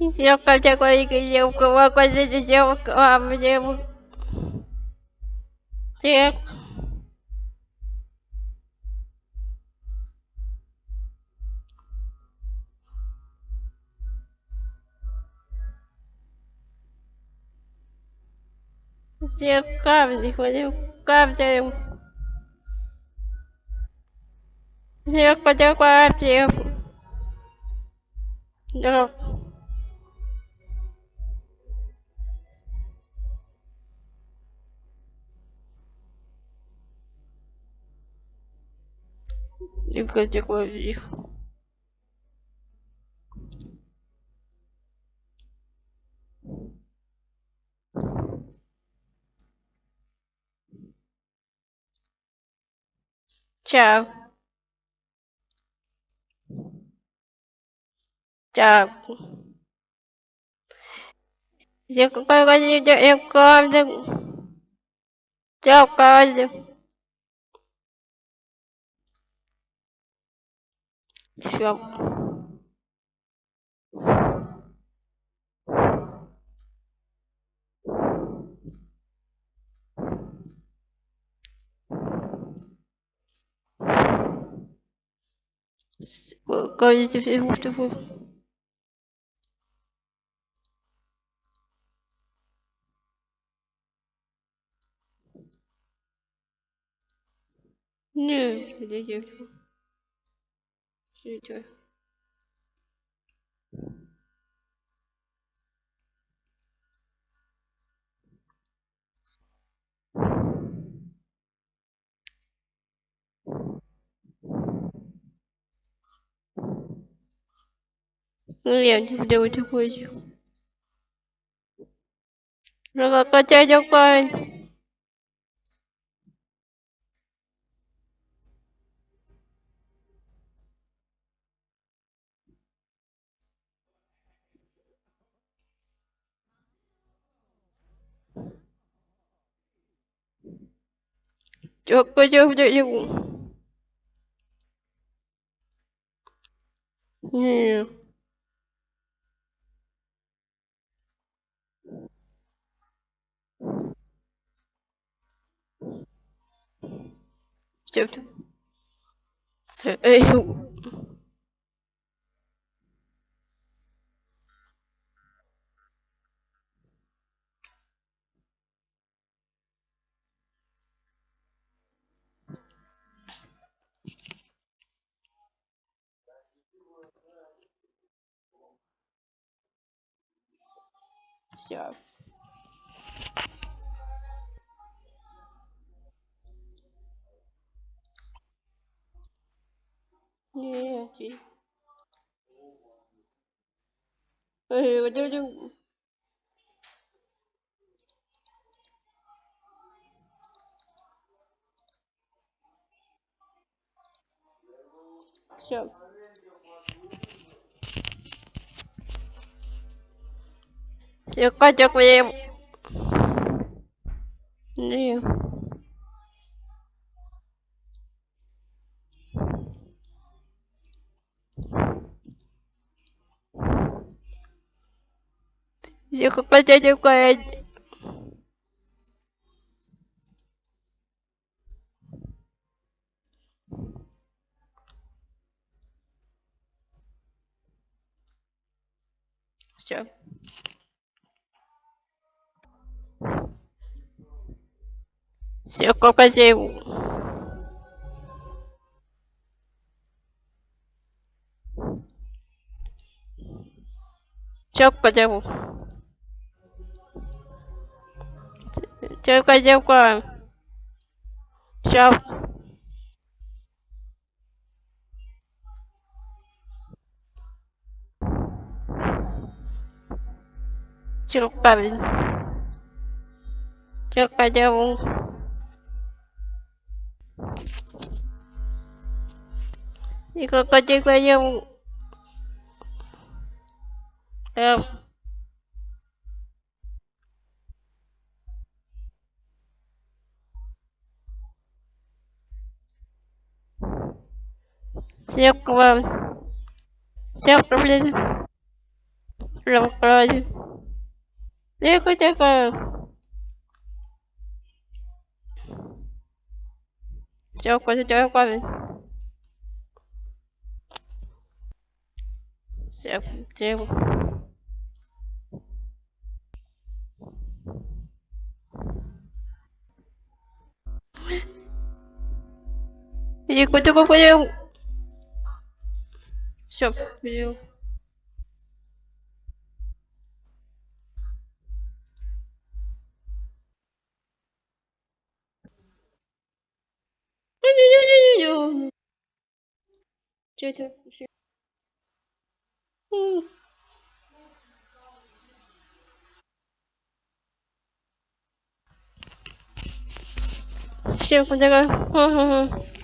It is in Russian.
девка, такой девка, какой девка, девка. Так. Где камни? Где камни? Где камни? Где камни? Nunca tinha como vir. Tchau. Tchau. Eu, eu, eu, eu, eu, eu, eu, Все. Говорите всему, что вы... Нет, не девчонка. Летай. Ну, я не буду такой. Ну, как а хотя такой. Çok çok çok. Не. Что это? Эй, все. Нет. Эй, Все. котик мне... Не. Я какая-то такая... Все. Все кокозеву. Девка, девка. Девка, девка. Сейчас. Черкавин. Черкадеву. И крокодил поел... Эм... Серкова. Серка, блин. Прям крали. Лего такая. Серка, ты такая. Тихо. Тихо, тихо, тихо. Все, перейду. Че это? Всем. Мгм.